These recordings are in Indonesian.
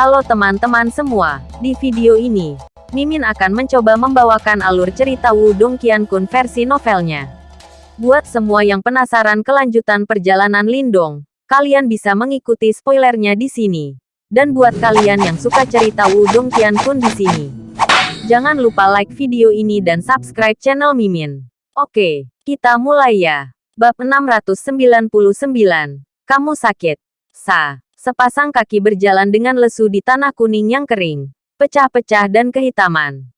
Halo teman-teman semua, di video ini, Mimin akan mencoba membawakan alur cerita Wudong Qiankun versi novelnya. Buat semua yang penasaran kelanjutan perjalanan Lindong, kalian bisa mengikuti spoilernya di sini. Dan buat kalian yang suka cerita Wudong Qiankun di sini, jangan lupa like video ini dan subscribe channel Mimin. Oke, kita mulai ya. Bab 699, Kamu Sakit. Sa. Sepasang kaki berjalan dengan lesu di tanah kuning yang kering, pecah-pecah dan kehitaman.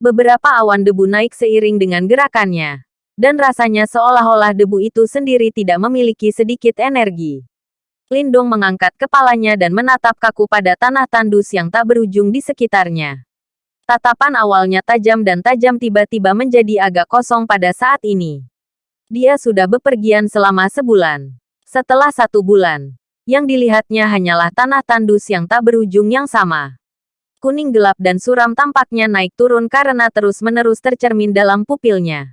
Beberapa awan debu naik seiring dengan gerakannya, dan rasanya seolah-olah debu itu sendiri tidak memiliki sedikit energi. Lindung mengangkat kepalanya dan menatap kaku pada tanah tandus yang tak berujung di sekitarnya. Tatapan awalnya tajam dan tajam tiba-tiba menjadi agak kosong pada saat ini. Dia sudah bepergian selama sebulan. Setelah satu bulan, yang dilihatnya hanyalah tanah tandus yang tak berujung yang sama. Kuning gelap dan suram tampaknya naik turun karena terus-menerus tercermin dalam pupilnya.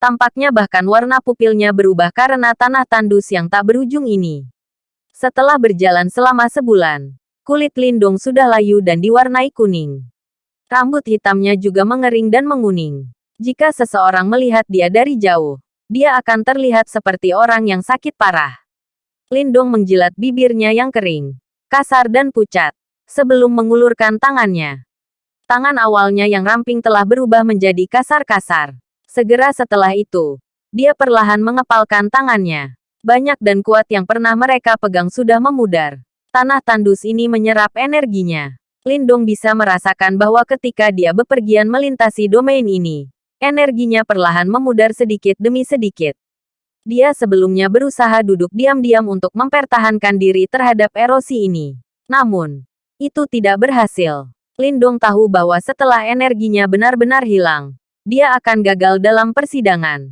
Tampaknya bahkan warna pupilnya berubah karena tanah tandus yang tak berujung ini. Setelah berjalan selama sebulan, kulit Lindung sudah layu dan diwarnai kuning. Rambut hitamnya juga mengering dan menguning. Jika seseorang melihat dia dari jauh, dia akan terlihat seperti orang yang sakit parah. Lindong menjilat bibirnya yang kering, kasar dan pucat, sebelum mengulurkan tangannya. Tangan awalnya yang ramping telah berubah menjadi kasar-kasar. Segera setelah itu, dia perlahan mengepalkan tangannya. Banyak dan kuat yang pernah mereka pegang sudah memudar. Tanah tandus ini menyerap energinya. Lindong bisa merasakan bahwa ketika dia bepergian melintasi domain ini, energinya perlahan memudar sedikit demi sedikit. Dia sebelumnya berusaha duduk diam-diam untuk mempertahankan diri terhadap erosi ini. Namun, itu tidak berhasil. Lindong tahu bahwa setelah energinya benar-benar hilang, dia akan gagal dalam persidangan.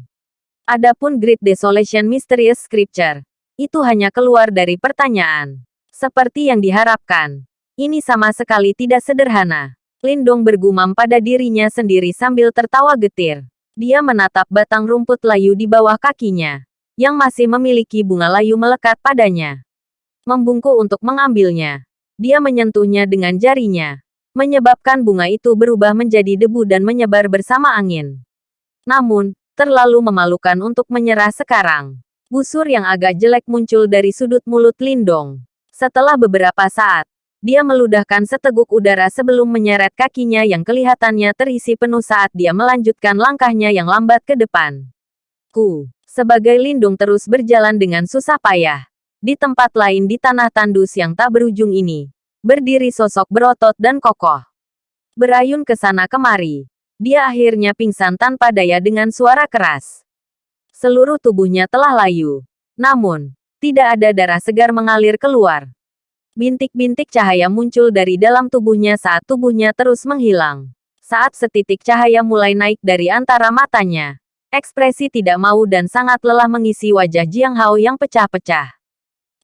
Adapun Great Desolation Mysterious Scripture, itu hanya keluar dari pertanyaan. Seperti yang diharapkan. Ini sama sekali tidak sederhana. Lindong bergumam pada dirinya sendiri sambil tertawa getir. Dia menatap batang rumput layu di bawah kakinya, yang masih memiliki bunga layu melekat padanya. Membungkuk untuk mengambilnya. Dia menyentuhnya dengan jarinya, menyebabkan bunga itu berubah menjadi debu dan menyebar bersama angin. Namun, terlalu memalukan untuk menyerah sekarang. Busur yang agak jelek muncul dari sudut mulut Lindong. Setelah beberapa saat, dia meludahkan seteguk udara sebelum menyeret kakinya yang kelihatannya terisi penuh saat dia melanjutkan langkahnya yang lambat ke depan. Ku, sebagai lindung terus berjalan dengan susah payah. Di tempat lain di tanah tandus yang tak berujung ini, berdiri sosok berotot dan kokoh. Berayun ke sana kemari, dia akhirnya pingsan tanpa daya dengan suara keras. Seluruh tubuhnya telah layu. Namun, tidak ada darah segar mengalir keluar. Bintik-bintik cahaya muncul dari dalam tubuhnya saat tubuhnya terus menghilang. Saat setitik cahaya mulai naik dari antara matanya, ekspresi tidak mau dan sangat lelah mengisi wajah Jiang Hao yang pecah-pecah.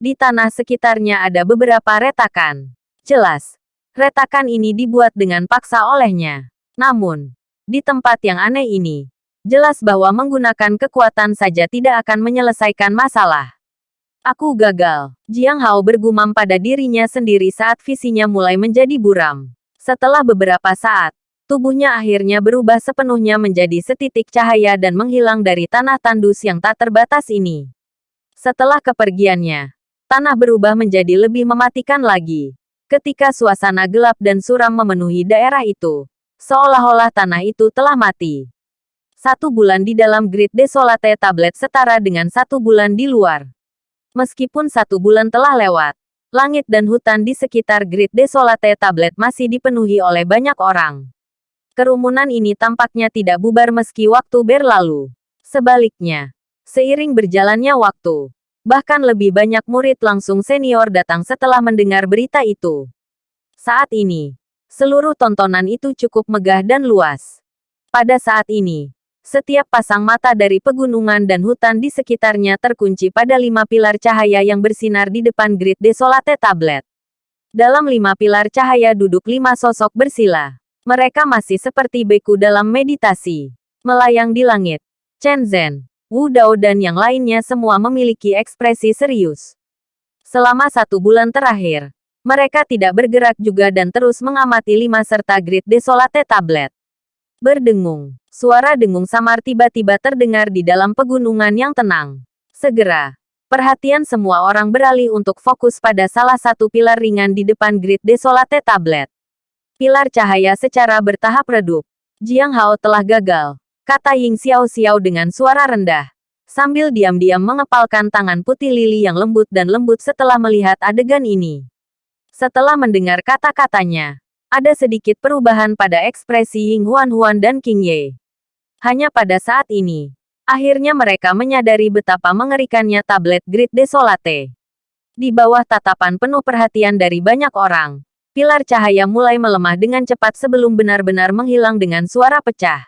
Di tanah sekitarnya ada beberapa retakan. Jelas, retakan ini dibuat dengan paksa olehnya. Namun, di tempat yang aneh ini, jelas bahwa menggunakan kekuatan saja tidak akan menyelesaikan masalah. Aku gagal. Jiang Hao bergumam pada dirinya sendiri saat visinya mulai menjadi buram. Setelah beberapa saat, tubuhnya akhirnya berubah sepenuhnya menjadi setitik cahaya dan menghilang dari tanah tandus yang tak terbatas ini. Setelah kepergiannya, tanah berubah menjadi lebih mematikan lagi. Ketika suasana gelap dan suram memenuhi daerah itu, seolah-olah tanah itu telah mati. Satu bulan di dalam Great Desolate Tablet setara dengan satu bulan di luar. Meskipun satu bulan telah lewat, langit dan hutan di sekitar Great Desolate Tablet masih dipenuhi oleh banyak orang. Kerumunan ini tampaknya tidak bubar meski waktu berlalu. Sebaliknya, seiring berjalannya waktu, bahkan lebih banyak murid langsung senior datang setelah mendengar berita itu. Saat ini, seluruh tontonan itu cukup megah dan luas. Pada saat ini, setiap pasang mata dari pegunungan dan hutan di sekitarnya terkunci pada lima pilar cahaya yang bersinar di depan Great Desolate Tablet. Dalam lima pilar cahaya duduk lima sosok bersila. Mereka masih seperti beku dalam meditasi. Melayang di langit. Chen Zhen, Wu Dao dan yang lainnya semua memiliki ekspresi serius. Selama satu bulan terakhir, Mereka tidak bergerak juga dan terus mengamati lima serta Grid Desolate Tablet. Berdengung. Suara dengung samar tiba-tiba terdengar di dalam pegunungan yang tenang. Segera, perhatian semua orang beralih untuk fokus pada salah satu pilar ringan di depan Grid Desolate Tablet. Pilar cahaya secara bertahap redup. Jiang Hao telah gagal, kata Ying Xiao Xiao dengan suara rendah. Sambil diam-diam mengepalkan tangan putih lili yang lembut dan lembut setelah melihat adegan ini. Setelah mendengar kata-katanya, ada sedikit perubahan pada ekspresi Ying Huan Huan dan King Ye. Hanya pada saat ini, akhirnya mereka menyadari betapa mengerikannya tablet Grid Desolate. Di bawah tatapan penuh perhatian dari banyak orang, pilar cahaya mulai melemah dengan cepat sebelum benar-benar menghilang dengan suara pecah.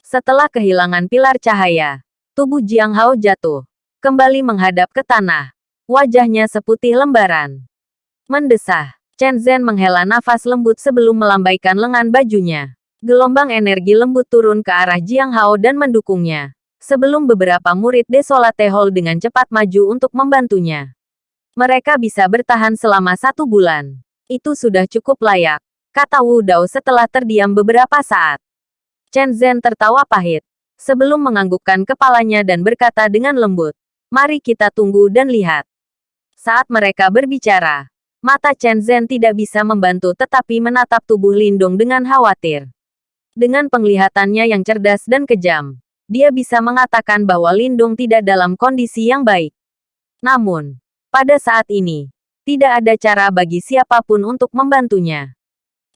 Setelah kehilangan pilar cahaya, tubuh Jiang Hao jatuh, kembali menghadap ke tanah. Wajahnya seputih lembaran. Mendesah. Chen Zhen menghela nafas lembut sebelum melambaikan lengan bajunya. Gelombang energi lembut turun ke arah Jiang Hao dan mendukungnya. Sebelum beberapa murid Desolate Hall dengan cepat maju untuk membantunya. Mereka bisa bertahan selama satu bulan. Itu sudah cukup layak, kata Wu Dao setelah terdiam beberapa saat. Chen Zhen tertawa pahit, sebelum menganggukkan kepalanya dan berkata dengan lembut, Mari kita tunggu dan lihat. Saat mereka berbicara, Mata Chen Zhen tidak bisa membantu tetapi menatap tubuh Lindong dengan khawatir. Dengan penglihatannya yang cerdas dan kejam, dia bisa mengatakan bahwa Lindong tidak dalam kondisi yang baik. Namun, pada saat ini, tidak ada cara bagi siapa pun untuk membantunya.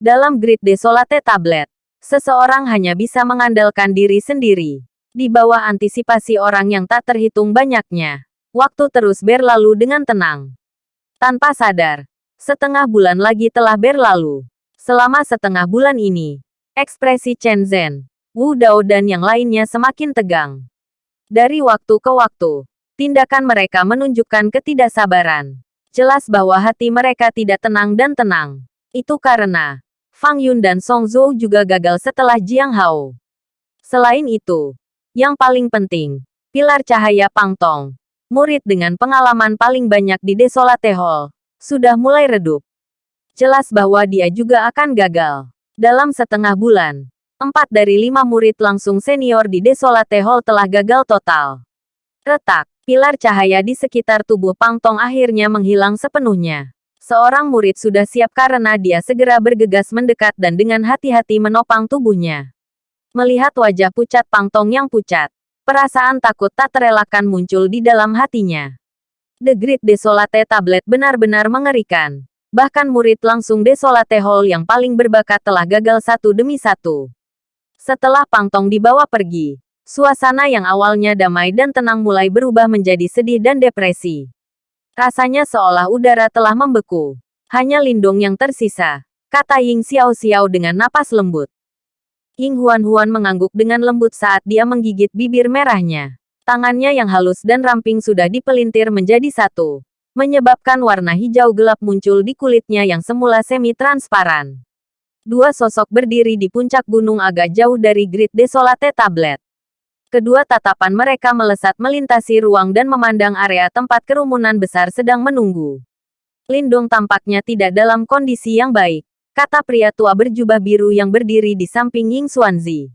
Dalam Grid Desolate Tablet, seseorang hanya bisa mengandalkan diri sendiri. Di bawah antisipasi orang yang tak terhitung banyaknya, waktu terus berlalu dengan tenang. Tanpa sadar, Setengah bulan lagi telah berlalu. Selama setengah bulan ini, ekspresi Chen Zhen, Wu Dao dan yang lainnya semakin tegang. Dari waktu ke waktu, tindakan mereka menunjukkan ketidaksabaran. Jelas bahwa hati mereka tidak tenang dan tenang. Itu karena Fang Yun dan Song Zhou juga gagal setelah Jiang Hao. Selain itu, yang paling penting, pilar cahaya Pang Tong, murid dengan pengalaman paling banyak di Desolate Hall, sudah mulai redup. Jelas bahwa dia juga akan gagal. Dalam setengah bulan, empat dari lima murid langsung senior di Desolate Hall telah gagal total. Retak, pilar cahaya di sekitar tubuh Pang Tong akhirnya menghilang sepenuhnya. Seorang murid sudah siap karena dia segera bergegas mendekat dan dengan hati-hati menopang tubuhnya. Melihat wajah pucat Pang Tong yang pucat, perasaan takut tak terelakkan muncul di dalam hatinya. The Great Desolate Tablet benar-benar mengerikan. Bahkan murid langsung Desolate Hall yang paling berbakat telah gagal satu demi satu. Setelah Pangtong dibawa pergi, suasana yang awalnya damai dan tenang mulai berubah menjadi sedih dan depresi. Rasanya seolah udara telah membeku. Hanya Lindung yang tersisa, kata Ying Xiao Xiao dengan napas lembut. Ying Huan Huan mengangguk dengan lembut saat dia menggigit bibir merahnya. Tangannya yang halus dan ramping sudah dipelintir menjadi satu, menyebabkan warna hijau gelap muncul di kulitnya yang semula semi-transparan. Dua sosok berdiri di puncak gunung agak jauh dari Grid Desolate Tablet. Kedua tatapan mereka melesat melintasi ruang dan memandang area tempat kerumunan besar sedang menunggu. Lindung tampaknya tidak dalam kondisi yang baik, kata pria tua berjubah biru yang berdiri di samping Ying Xuanzi.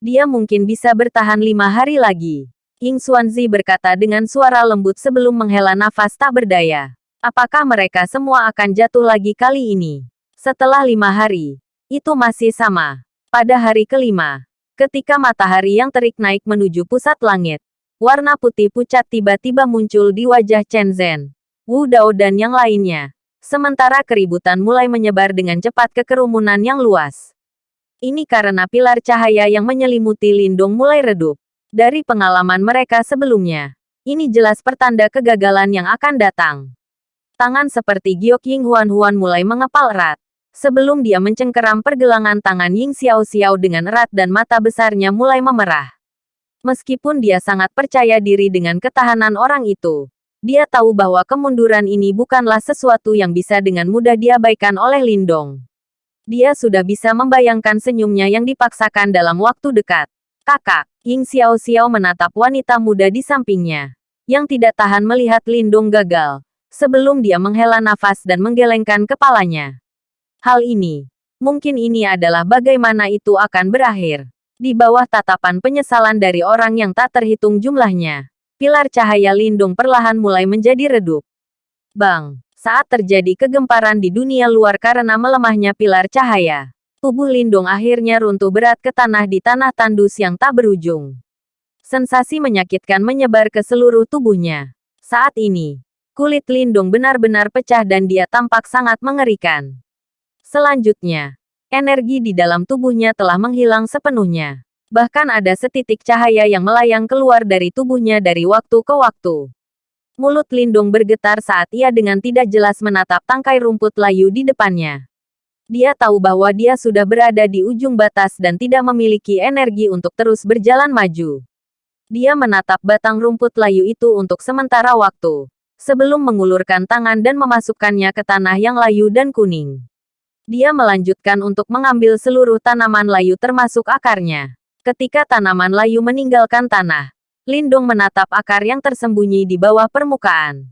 Dia mungkin bisa bertahan lima hari lagi. Ying Xuanzi berkata dengan suara lembut sebelum menghela nafas tak berdaya. Apakah mereka semua akan jatuh lagi kali ini? Setelah lima hari, itu masih sama. Pada hari kelima, ketika matahari yang terik naik menuju pusat langit, warna putih pucat tiba-tiba muncul di wajah Chen Zhen, Wu Dao dan yang lainnya. Sementara keributan mulai menyebar dengan cepat ke kerumunan yang luas. Ini karena pilar cahaya yang menyelimuti Lindung mulai redup. Dari pengalaman mereka sebelumnya, ini jelas pertanda kegagalan yang akan datang. Tangan seperti Giok Ying Huan Huan mulai mengepal erat. Sebelum dia mencengkeram pergelangan tangan Ying Xiao Xiao dengan erat dan mata besarnya mulai memerah. Meskipun dia sangat percaya diri dengan ketahanan orang itu, dia tahu bahwa kemunduran ini bukanlah sesuatu yang bisa dengan mudah diabaikan oleh Lindong. Dia sudah bisa membayangkan senyumnya yang dipaksakan dalam waktu dekat. Kakak, Ying Xiao Xiao menatap wanita muda di sampingnya, yang tidak tahan melihat Lindung gagal. sebelum dia menghela nafas dan menggelengkan kepalanya. Hal ini, mungkin ini adalah bagaimana itu akan berakhir. Di bawah tatapan penyesalan dari orang yang tak terhitung jumlahnya, pilar cahaya lindung perlahan mulai menjadi redup. Bang, saat terjadi kegemparan di dunia luar karena melemahnya pilar cahaya, tubuh lindung akhirnya runtuh berat ke tanah di tanah tandus yang tak berujung. Sensasi menyakitkan menyebar ke seluruh tubuhnya. Saat ini, kulit lindung benar-benar pecah dan dia tampak sangat mengerikan. Selanjutnya, energi di dalam tubuhnya telah menghilang sepenuhnya. Bahkan ada setitik cahaya yang melayang keluar dari tubuhnya dari waktu ke waktu. Mulut Lindung bergetar saat ia dengan tidak jelas menatap tangkai rumput layu di depannya. Dia tahu bahwa dia sudah berada di ujung batas dan tidak memiliki energi untuk terus berjalan maju. Dia menatap batang rumput layu itu untuk sementara waktu, sebelum mengulurkan tangan dan memasukkannya ke tanah yang layu dan kuning. Dia melanjutkan untuk mengambil seluruh tanaman layu termasuk akarnya. Ketika tanaman layu meninggalkan tanah, Lindung menatap akar yang tersembunyi di bawah permukaan.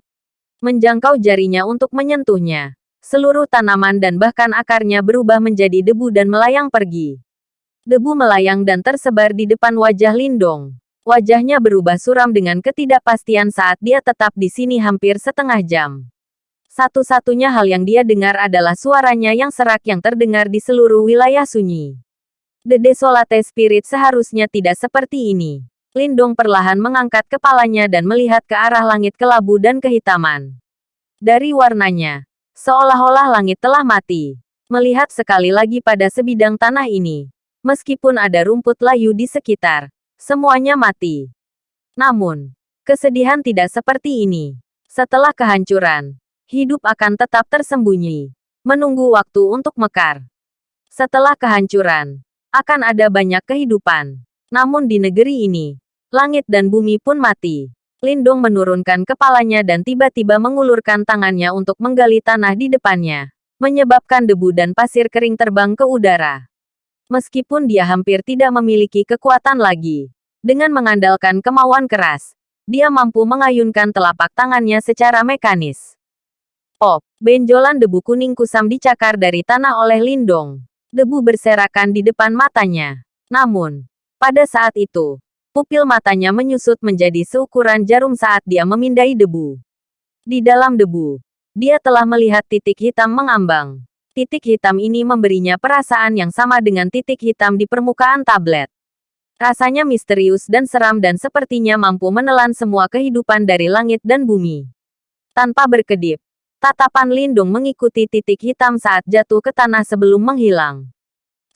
Menjangkau jarinya untuk menyentuhnya. Seluruh tanaman dan bahkan akarnya berubah menjadi debu dan melayang pergi. Debu melayang dan tersebar di depan wajah Lindong. Wajahnya berubah suram dengan ketidakpastian saat dia tetap di sini hampir setengah jam. Satu-satunya hal yang dia dengar adalah suaranya yang serak yang terdengar di seluruh wilayah sunyi. The Desolate Spirit seharusnya tidak seperti ini. Lindong perlahan mengangkat kepalanya dan melihat ke arah langit kelabu dan kehitaman. Dari warnanya, seolah-olah langit telah mati. Melihat sekali lagi pada sebidang tanah ini, meskipun ada rumput layu di sekitar, semuanya mati. Namun, kesedihan tidak seperti ini. Setelah kehancuran, hidup akan tetap tersembunyi, menunggu waktu untuk mekar. Setelah kehancuran, akan ada banyak kehidupan. Namun di negeri ini, Langit dan bumi pun mati. Lindong menurunkan kepalanya dan tiba-tiba mengulurkan tangannya untuk menggali tanah di depannya, menyebabkan debu dan pasir kering terbang ke udara. Meskipun dia hampir tidak memiliki kekuatan lagi, dengan mengandalkan kemauan keras, dia mampu mengayunkan telapak tangannya secara mekanis. Oh, benjolan debu kuning kusam dicakar dari tanah oleh Lindong. Debu berserakan di depan matanya. Namun, pada saat itu, Pupil matanya menyusut menjadi seukuran jarum saat dia memindai debu. Di dalam debu, dia telah melihat titik hitam mengambang. Titik hitam ini memberinya perasaan yang sama dengan titik hitam di permukaan tablet. Rasanya misterius dan seram dan sepertinya mampu menelan semua kehidupan dari langit dan bumi. Tanpa berkedip, tatapan Lindung mengikuti titik hitam saat jatuh ke tanah sebelum menghilang.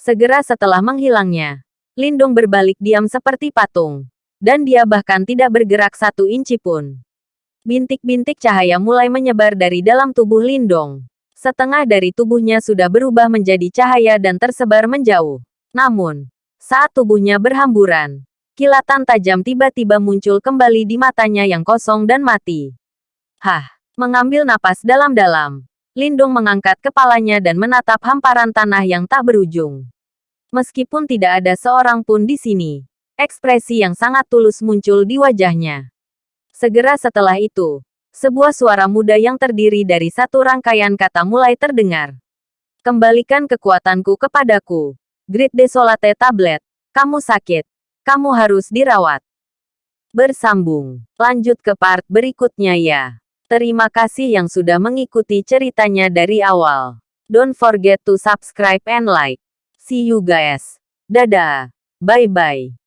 Segera setelah menghilangnya, Lindung berbalik diam seperti patung. Dan dia bahkan tidak bergerak satu inci pun. Bintik-bintik cahaya mulai menyebar dari dalam tubuh Lindong. Setengah dari tubuhnya sudah berubah menjadi cahaya dan tersebar menjauh. Namun, saat tubuhnya berhamburan, kilatan tajam tiba-tiba muncul kembali di matanya yang kosong dan mati. Hah, mengambil napas dalam-dalam. Lindung mengangkat kepalanya dan menatap hamparan tanah yang tak berujung. Meskipun tidak ada seorang pun di sini, ekspresi yang sangat tulus muncul di wajahnya. Segera setelah itu, sebuah suara muda yang terdiri dari satu rangkaian kata mulai terdengar. Kembalikan kekuatanku kepadaku. Grid Desolate Tablet. Kamu sakit. Kamu harus dirawat. Bersambung. Lanjut ke part berikutnya ya. Terima kasih yang sudah mengikuti ceritanya dari awal. Don't forget to subscribe and like. See you guys. Dadah. Bye-bye.